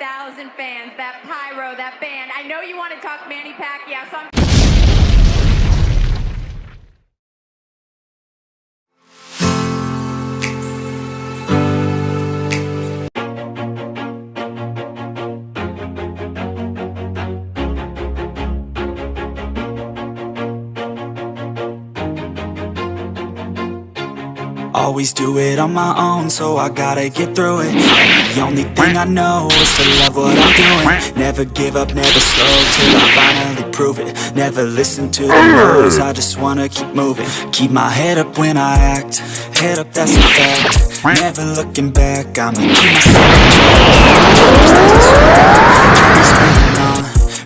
5,000 fans, that pyro, that band. I know you want to talk Manny Pacquiao, so I'm Always do it on my own, so I gotta get through it. The only thing I know is to love what I'm doing. Never give up, never slow, till I finally prove it. Never listen to the no's, I just wanna keep moving. Keep my head up when I act, head up that's a fact. Never looking back, I'ma keep myself in check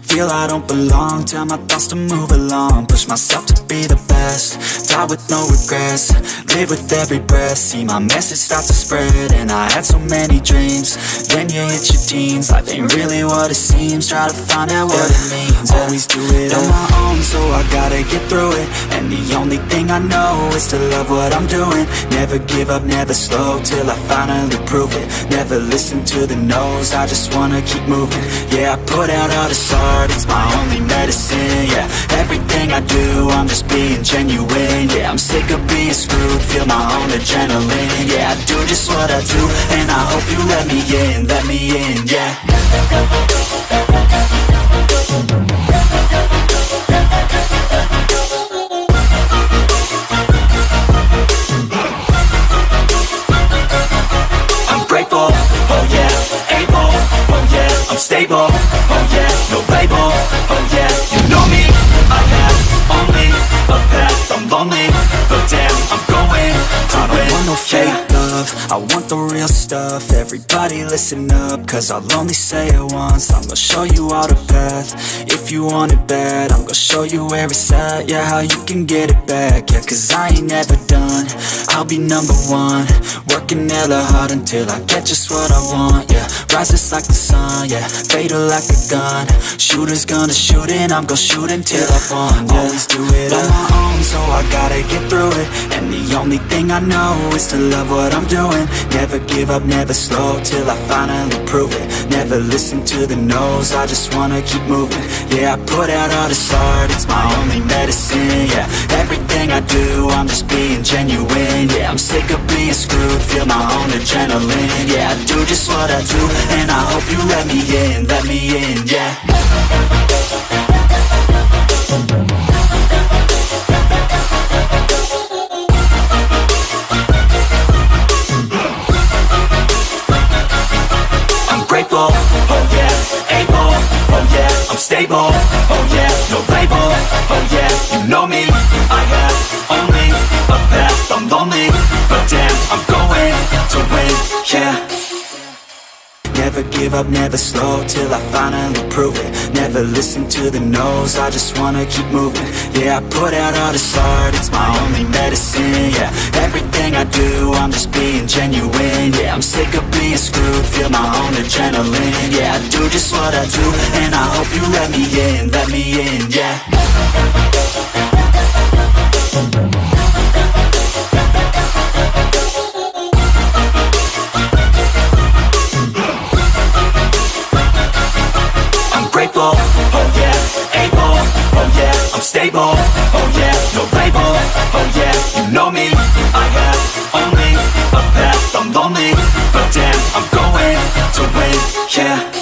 Feel I don't belong, tell my thoughts to move along. Push myself to be the best, die with no regrets. Live with every breath, see my message start to spread And I had so many dreams, then you hit your teens. Life ain't really what it seems, try to find out what it means. Always do it on my own, so I gotta get through it. And the only thing I know is to love what I'm doing. Never give up, never slow, till I finally prove it. Never listen to the no's, I just wanna keep moving. Yeah, I put out all this art, it's my only medicine Yeah, everything I do, I'm just being genuine Yeah, I'm sick of being screwed, feel my own adrenaline Yeah, I do just what I do, and I hope you let me in, let me in, yeah I'm stable, oh yeah, no label, oh yeah, you know me, I have only a path, I'm lonely, but damn, I'm going. To I don't want no fake love, I want the real stuff, everybody listen up, cause I'll only say it once, I'm gonna show you all the path, if you want it bad, I'm gonna show you where it's at, yeah, how you can get it back, yeah, cause I ain't never done, I'll be number one, working hella hard until I get just what I want, yeah, rises like the sun, yeah, fatal like a gun, shooters gonna shoot and I'm gonna shoot until I won, yeah, always do it on my own, so I gotta get through it, and the only thing I know is to love what I'm doing, never give up, never slow, till I finally prove it, never listen to the no's, I just wanna keep moving, yeah, I put out all this art, it's my only medicine, yeah, everything I do, I'm just being genuine, yeah, I'm sick of being screwed, feel my own adrenaline, yeah, I do just what I do, and I hope you let me in, let me in, yeah. Stable, oh yeah, no label, oh yeah, you know me, I have only a path, I'm lonely, but damn, I'm going to win, yeah. Never give up, never slow, till I finally prove it. Never listen to the no's, I just wanna keep moving. Yeah, I put out all this art, it's my only medicine, yeah Everything I do, I'm just being genuine screwed, feel my own adrenaline. Yeah, I do just what I do, and I hope you let me in, let me in, yeah. I'm oh oh yeah.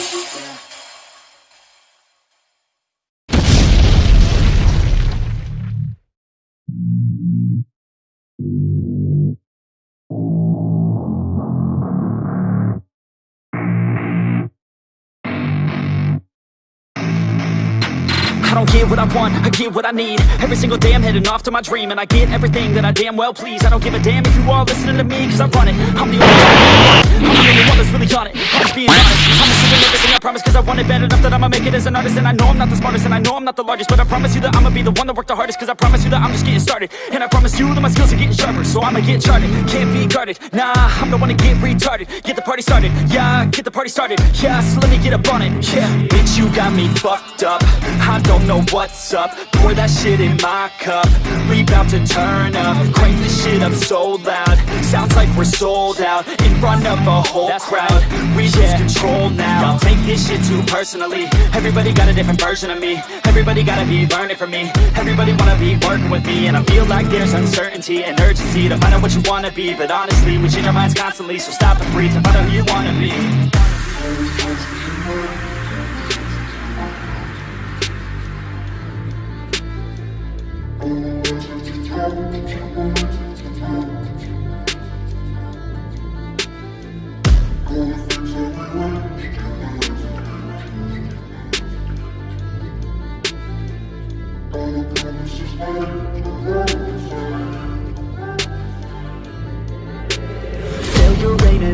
I don't get what I want, I get what I need. Every single day I'm heading off to my dream And I get everything that I damn well please. I don't give a damn if you all listening to me Cause I run it, I'm the only one I'm the only one that's really got it. I'm just being honest. I'm just everything I promise Cause I want it bad enough that I'ma make it as an artist. And I know I'm not the smartest and I know I'm not the largest But I promise you that I'ma be the one that worked the hardest Cause I promise you that I'm just getting started. And I promise you that my skills are getting sharper So I'ma get charted, can't be guarded. Nah, I'm the one to get retarded. Get the party started, yeah, get the party started. Yeah, so let me get up on it, yeah Bitch, you got me fucked up. I don't know know what's up. Pour that shit in my cup. We bout to turn up. Crank this shit up so loud. Sounds like we're sold out In front of a whole crowd. We lose control now. Y'all take this shit too personally. Everybody got a different version of me. Everybody gotta be learning from me. Everybody wanna be working with me. And I feel like there's uncertainty and urgency To find out what you wanna be. But honestly, we change our minds constantly. So stop and breathe to find out who you wanna be Música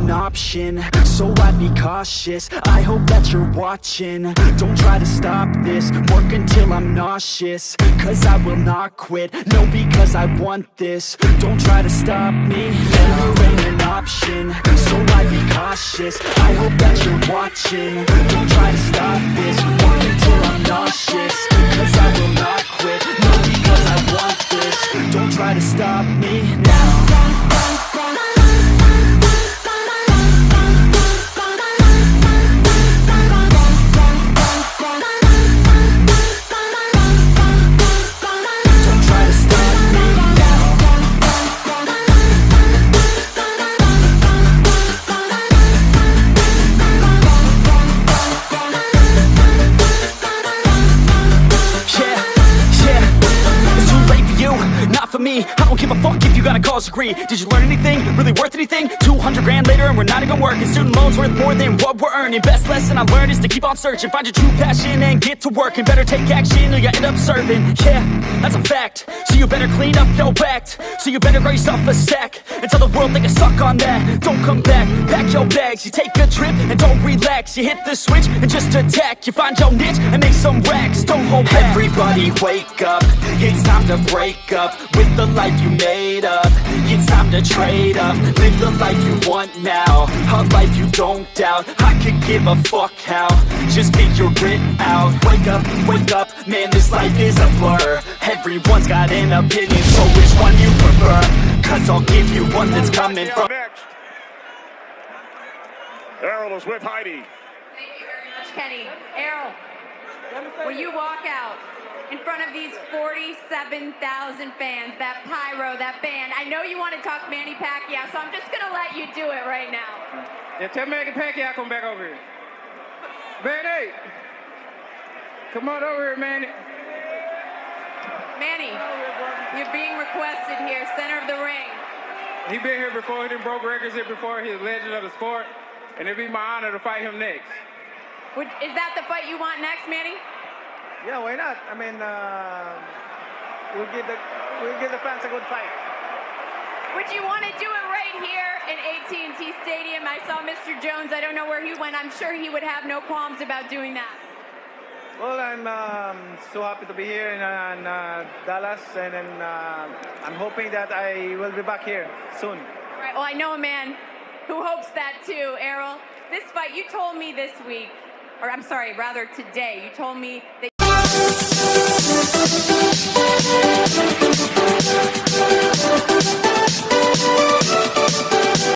an option, so I'd be cautious. I hope that you're watching, don't try to stop this. Work until I'm nauseous, cause I will not quit. No, because I want this, don't try to stop me. Failure ain't an option, so I'd be cautious. I hope that you're watching, don't try to stop this. Work until I'm nauseous, cause I will not quit. No, because I want this, don't try to stop me college degree Did you learn anything, really worth anything? 200 grand later and we're not even working. Student loans worth more than what we're earning. Best lesson I learned is to keep on searching. Find your true passion and get to work And better take action or you end up serving. Yeah, that's a fact. So you better clean up your act. So you better grow yourself a sack And tell the world they can suck on that. Don't come back, pack your bags. You take a trip and don't relax. You hit the switch and just attack. You find your niche and make some racks. Don't hold back. Everybody wake up. It's time to break up With the life you made up It's time to trade up. Live the life you want now. A life you don't doubt. I could give a fuck how. Just figure it out. Wake up, wake up. Man, this life is a blur. Everyone's got an opinion So which one you prefer? Cause I'll give you one that's coming from Next, Errol is with Heidi. Thank you very much, Kenny. Errol, when you walk out in front of these 47,000 fans, that pyro, that band, I know you want to talk Manny Pacquiao, so I'm just going to let you do it right now. Yeah, tell Manny Pacquiao come back over here. Manny! Come on over here, Manny. Manny, you're being requested here, center of the ring. He been here before. He done broke records here before. He's a legend of the sport. And it'd be my honor to fight him next. Would, is that the fight you want next, Manny? Yeah, why not? I mean, uh, we'll give the we'll give the fans a good fight. Would you want to do it right here in AT&T Stadium? I saw Mr. Jones. I don't know where he went. I'm sure he would have no qualms about doing that. Well, I'm um, so happy to be here in, uh, in uh, Dallas, and then uh, I'm hoping that I will be back here soon. All right. Well, I know a man who hopes that too, Errol. This fight, you told me this week, or I'm sorry, rather today, you told me that.